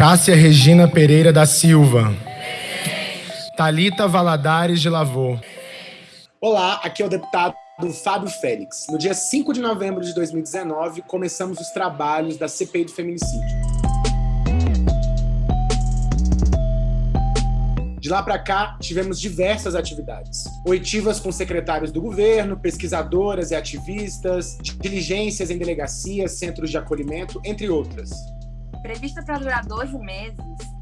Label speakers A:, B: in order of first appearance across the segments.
A: Cássia Regina Pereira da Silva. Talita Valadares de Lavô.
B: Olá, aqui é o deputado Fábio Félix. No dia 5 de novembro de 2019, começamos os trabalhos da CPI do feminicídio. De lá para cá, tivemos diversas atividades. Oitivas com secretários do governo, pesquisadoras e ativistas, diligências em delegacias, centros de acolhimento, entre outras.
C: Prevista para durar 12 meses,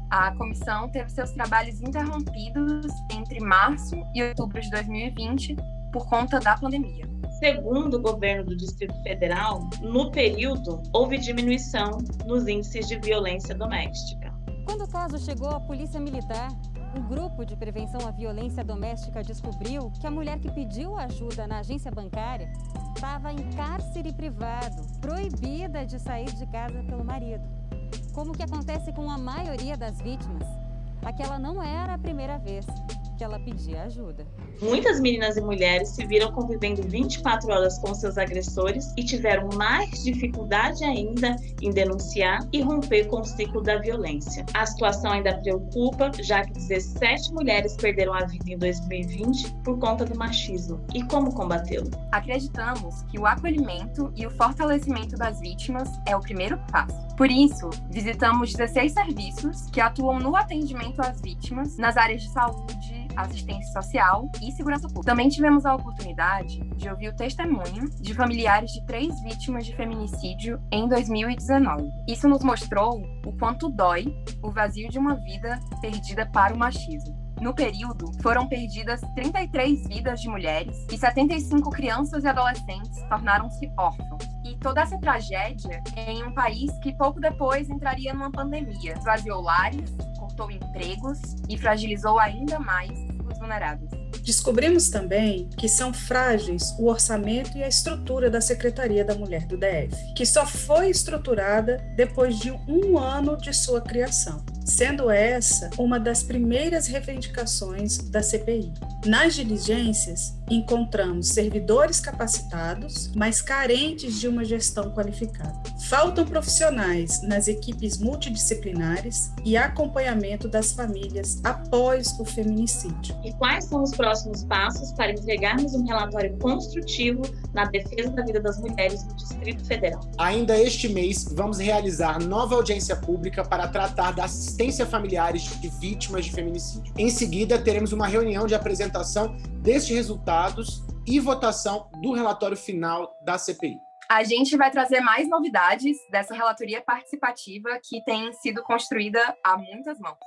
C: a comissão teve seus trabalhos interrompidos entre março e outubro de 2020 por conta da pandemia.
D: Segundo o governo do Distrito Federal, no período houve diminuição nos índices de violência doméstica.
E: Quando o caso chegou à Polícia Militar, o grupo de prevenção à violência doméstica descobriu que a mulher que pediu ajuda na agência bancária estava em cárcere privado, proibida de sair de casa pelo marido. Como que acontece com a maioria das vítimas, aquela não era a primeira vez que ela pedia ajuda.
D: Muitas meninas e mulheres se viram convivendo 24 horas com seus agressores e tiveram mais dificuldade ainda em denunciar e romper com o ciclo da violência. A situação ainda preocupa, já que 17 mulheres perderam a vida em 2020 por conta do machismo. E como combatê-lo?
C: Acreditamos que o acolhimento e o fortalecimento das vítimas é o primeiro passo. Por isso, visitamos 16 serviços que atuam no atendimento às vítimas nas áreas de saúde, assistência social e segurança pública. Também tivemos a oportunidade de ouvir o testemunho de familiares de três vítimas de feminicídio em 2019. Isso nos mostrou o quanto dói o vazio de uma vida perdida para o machismo. No período, foram perdidas 33 vidas de mulheres e 75 crianças e adolescentes tornaram-se órfãos. E toda essa tragédia em um país que pouco depois entraria numa pandemia, esvaziou lares, cortou empregos e fragilizou ainda mais os vulneráveis.
F: Descobrimos também que são frágeis o orçamento e a estrutura da Secretaria da Mulher do DF, que só foi estruturada depois de um ano de sua criação sendo essa uma das primeiras reivindicações da CPI. Nas diligências, encontramos servidores capacitados, mas carentes de uma gestão qualificada. Faltam profissionais nas equipes multidisciplinares e acompanhamento das famílias após o feminicídio.
D: E quais são os próximos passos para entregarmos um relatório construtivo na defesa da vida das mulheres no Distrito Federal?
B: Ainda este mês, vamos realizar nova audiência pública para tratar da assistência familiares de vítimas de feminicídio. Em seguida, teremos uma reunião de apresentação destes resultados e votação do relatório final da CPI.
C: A gente vai trazer mais novidades dessa relatoria participativa que tem sido construída a muitas mãos.